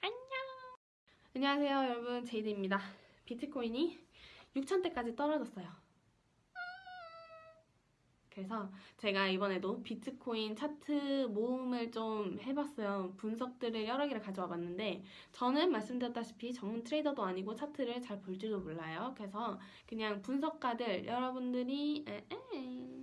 안녕. 안녕하세요, 여러분. 제이드입니다. 비트코인이 6천대까지 떨어졌어요. 그래서 제가 이번에도 비트코인 차트 모음을 좀 해봤어요. 분석들을 여러 개를 가져와 봤는데 저는 말씀드렸다시피 전문 트레이더도 아니고 차트를 잘볼 줄도 몰라요. 그래서 그냥 분석가들 여러분들이 에에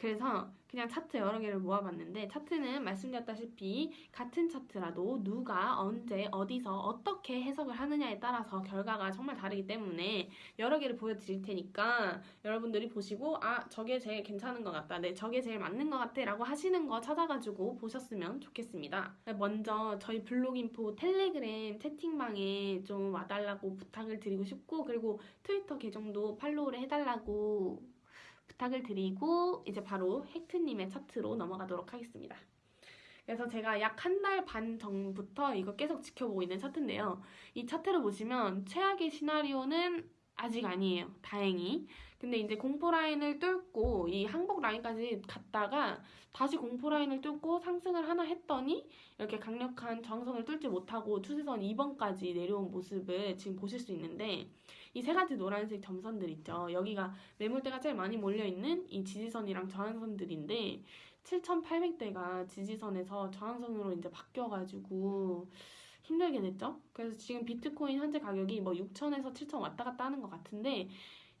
그래서 그냥 차트 여러 개를 모아봤는데 차트는 말씀드렸다시피 같은 차트라도 누가 언제 어디서 어떻게 해석을 하느냐에 따라서 결과가 정말 다르기 때문에 여러 개를 보여드릴 테니까 여러분들이 보시고 아 저게 제일 괜찮은 것 같다 네 저게 제일 맞는 것 같아 라고 하시는 거 찾아가지고 보셨으면 좋겠습니다. 먼저 저희 블로깅포 텔레그램 채팅방에 좀 와달라고 부탁을 드리고 싶고 그리고 트위터 계정도 팔로우를 해달라고 부탁을 드리고 이제 바로 헥트님의 차트로 넘어가도록 하겠습니다. 그래서 제가 약 한 달 반 전부터 이거 계속 지켜보고 있는 차트인데요. 이 차트를 보시면 최악의 시나리오는 아직 아니에요. 다행히. 근데 이제 공포 라인을 뚫고 이 항복 라인까지 갔다가 다시 공포 라인을 뚫고 상승을 하나 했더니 이렇게 강력한 저항선을 뚫지 못하고 추세선 2번까지 내려온 모습을 지금 보실 수 있는데 이 세 가지 노란색 점선들 있죠. 여기가 매물대가 제일 많이 몰려있는 이 지지선이랑 저항선들인데 7,800대가 지지선에서 저항선으로 이제 바뀌어가지고 힘들게 됐죠. 그래서 지금 비트코인 현재 가격이 뭐 6천에서 7천 왔다 갔다 하는 것 같은데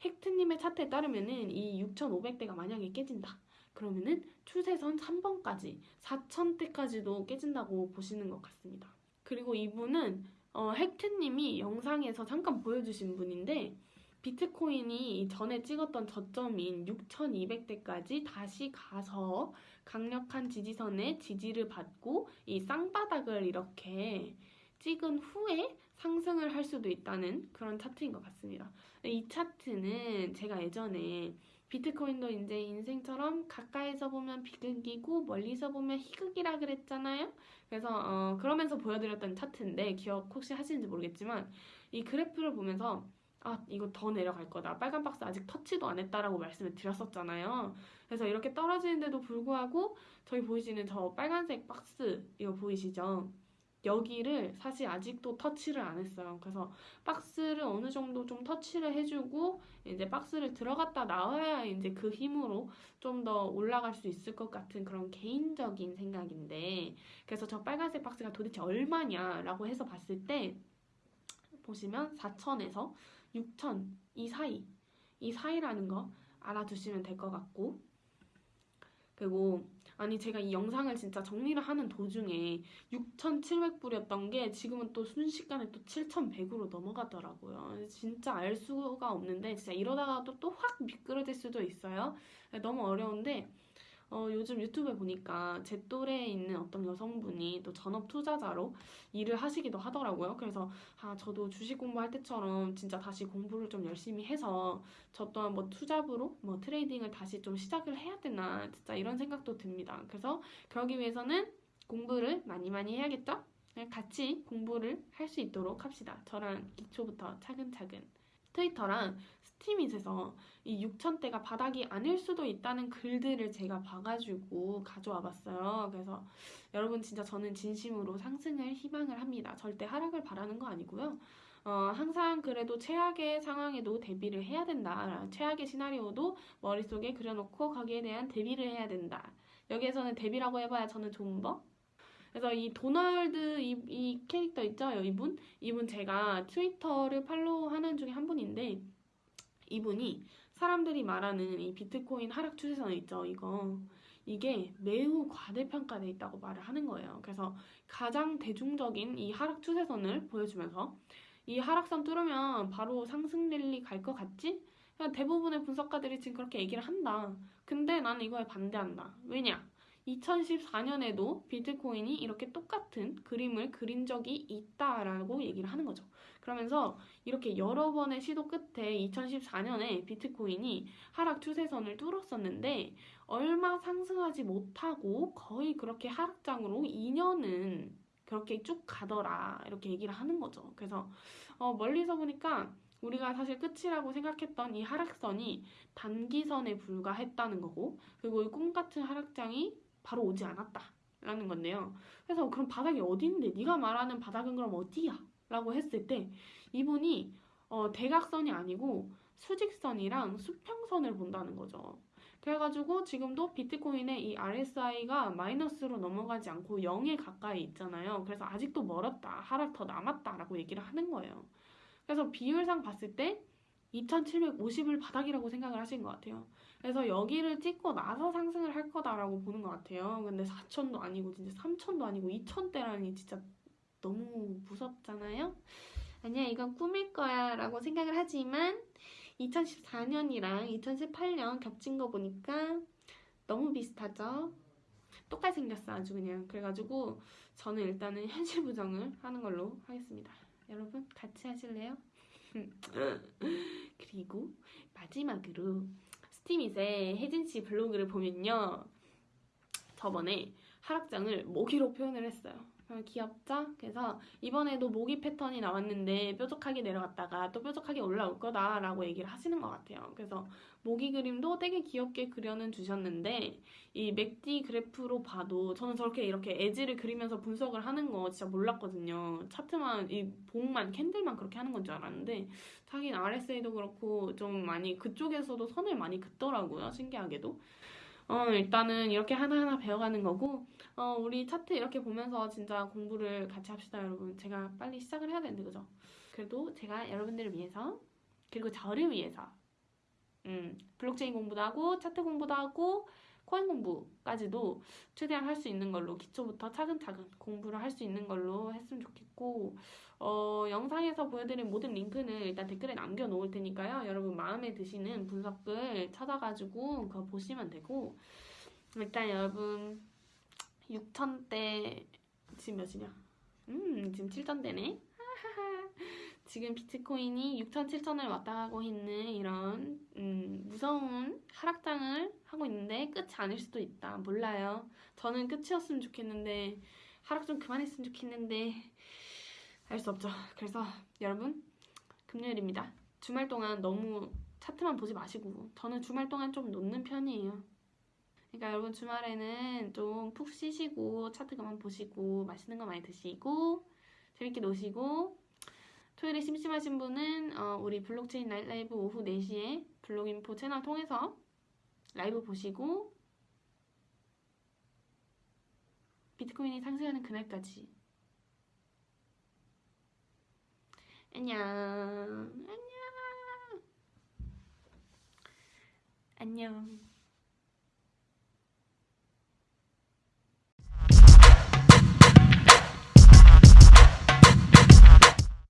헥트님의 차트에 따르면은 이 6,500대가 만약에 깨진다. 그러면은 추세선 3번까지 4천대까지도 깨진다고 보시는 것 같습니다. 그리고 이분은 어, 헥트님이 영상에서 잠깐 보여주신 분인데 비트코인이 전에 찍었던 저점인 6,200대까지 다시 가서 강력한 지지선에 지지를 받고 이 쌍바닥을 이렇게 찍은 후에 상승을 할 수도 있다는 그런 차트인 것 같습니다. 이 차트는 제가 예전에 비트코인도 이제 인생처럼 가까이서 보면 비극이고 멀리서 보면 희극이라 그랬잖아요. 그래서 어, 그러면서 보여드렸던 차트인데 기억 혹시 하시는지 모르겠지만 이 그래프를 보면서 아 이거 더 내려갈 거다 빨간 박스 아직 터치도 안 했다라고 말씀을 드렸었잖아요 그래서 이렇게 떨어지는데도 불구하고 저기 보이시는 저 빨간색 박스 이거 보이시죠 여기를 사실 아직도 터치를 안 했어요. 그래서 박스를 어느 정도 좀 터치를 해주고 이제 박스를 들어갔다 나와야 이제 그 힘으로 좀 더 올라갈 수 있을 것 같은 그런 개인적인 생각인데 그래서 저 빨간색 박스가 도대체 얼마냐라고 해서 봤을 때 보시면 4천에서 6천 이 사이 이 사이라는 거 알아두시면 될 것 같고 그리고 아니 제가 이 영상을 진짜 정리를 하는 도중에 6,700불이었던 게 지금은 또 순식간에 또 7,100으로 넘어가더라고요. 진짜 알 수가 없는데 진짜 이러다가도 또확 미끄러질 수도 있어요. 너무 어려운데 어, 요즘 유튜브에 보니까 제 또래에 있는 어떤 여성분이 또 전업 투자자로 일을 하시기도 하더라고요. 그래서 아 저도 주식 공부할 때처럼 진짜 다시 공부를 좀 열심히 해서 저 또한 뭐 투자부로 뭐 트레이딩을 다시 좀 시작을 해야 되나 진짜 이런 생각도 듭니다. 그래서 그러기 위해서는 공부를 많이 많이 해야겠죠? 네, 같이 공부를 할 수 있도록 합시다. 저랑 기초부터 차근차근. 트위터랑 스티밋에서 이 6천대가 바닥이 아닐 수도 있다는 글들을 제가 봐가지고 가져와 봤어요. 그래서 여러분 진짜 저는 진심으로 상승을 희망을 합니다. 절대 하락을 바라는 거 아니고요. 어, 항상 그래도 최악의 상황에도 대비를 해야 된다. 최악의 시나리오도 머릿속에 그려놓고 거기에 대한 대비를 해야 된다. 여기에서는 대비라고 해봐야 저는 존버? 그래서 이 도널드 이, 이 캐릭터 있죠? 이분? 이분 제가 트위터를 팔로우하는 중에 한 분인데 이분이 사람들이 말하는 이 비트코인 하락 추세선 있죠? 이거 이게 매우 과대평가돼 있다고 말을 하는 거예요. 그래서 가장 대중적인 이 하락 추세선을 보여주면서 이 하락선 뚫으면 바로 상승 랠리 갈 것 같지? 대부분의 분석가들이 지금 그렇게 얘기를 한다. 근데 나는 이거에 반대한다. 왜냐? 2014년에도 비트코인이 이렇게 똑같은 그림을 그린 적이 있다라고 얘기를 하는 거죠. 그러면서 이렇게 여러 번의 시도 끝에 2014년에 비트코인이 하락 추세선을 뚫었었는데 얼마 상승하지 못하고 거의 그렇게 하락장으로 2년은 그렇게 쭉 가더라 이렇게 얘기를 하는 거죠. 그래서 어, 멀리서 보니까 우리가 사실 끝이라고 생각했던 이 하락선이 단기선에 불과했다는 거고 그리고 이 꿈같은 하락장이 바로 오지 않았다. 라는 건데요. 그래서 그럼 바닥이 어디 있는데 네가 말하는 바닥은 그럼 어디야? 라고 했을 때 이분이 어, 대각선이 아니고 수직선이랑 수평선을 본다는 거죠. 그래가지고 지금도 비트코인의 이 RSI가 마이너스로 넘어가지 않고 0에 가까이 있잖아요. 그래서 아직도 멀었다, 하락 더 남았다라고 얘기를 하는 거예요. 그래서 비율상 봤을 때 2750을 바닥이라고 생각을 하신 것 같아요. 그래서 여기를 찍고 나서 상승을 할 거다라고 보는 것 같아요. 근데 4천도 아니고 진짜 3천도 아니고 2천대라니 진짜 너무 무섭잖아요. 아니야 이건 꿈일 거야 라고 생각을 하지만 2014년이랑 2018년 겹친 거 보니까 너무 비슷하죠? 똑같이 생겼어 아주 그냥 그래가지고 저는 일단은 현실 부정을 하는 걸로 하겠습니다 여러분 같이 하실래요? 그리고 마지막으로 스티밋의 혜진씨 블로그를 보면요. 저번에 하락장을 모기로 표현을 했어요 어, 귀엽죠? 그래서 이번에도 모기 패턴이 나왔는데 뾰족하게 내려갔다가 또 뾰족하게 올라올 거다라고 얘기를 하시는 것 같아요. 그래서 모기 그림도 되게 귀엽게 그려는 주셨는데 이 맥디 그래프로 봐도 저는 저렇게 이렇게 에지를 그리면서 분석을 하는 거 진짜 몰랐거든요. 차트만 이 봉만 캔들만 그렇게 하는 건 줄 알았는데 자기는 RSA도 그렇고 좀 많이 그쪽에서도 선을 많이 긋더라고요. 신기하게도. 어, 일단은 이렇게 하나하나 배워가는 거고, 어, 우리 차트 이렇게 보면서 진짜 공부를 같이 합시다, 여러분. 제가 빨리 시작을 해야 되는데, 그죠? 그래도 제가 여러분들을 위해서, 그리고 저를 위해서, 음, 블록체인 공부도 하고, 차트 공부도 하고, 코인 공부까지도 최대한 할 수 있는 걸로, 기초부터 차근차근 공부를 할 수 있는 걸로 좋 겠고, 어, 영상에서 보여드린 모든 링크는 일단 댓글에 남겨놓을 테니까요. 여러분 마음에 드시는 분석글 찾아가지고 그거 보시면 되고 일단 여러분 6천대 지금 몇이냐? 음 지금 7천대네. 지금 비트코인이 6천, 7천을 왔다 가고 있는 이런 음, 무서운 하락장을 하고 있는데 끝이 아닐 수도 있다. 몰라요. 저는 끝이었으면 좋겠는데 하락 좀 그만했으면 좋겠는데 알 수 없죠. 그래서 여러분 금요일입니다. 주말 동안 너무 차트만 보지 마시고 저는 주말 동안 좀 놓는 편이에요. 그러니까 여러분 주말에는 좀 푹 쉬시고 차트 그만 보시고 맛있는 거 많이 드시고 재밌게 노시고 토요일에 심심하신 분은 어, 우리 블록체인 라이브 오후 4시에 블록인포 채널 통해서 라이브 보시고 비트코인이 상승하는 그날까지 안녕. 안녕. 안녕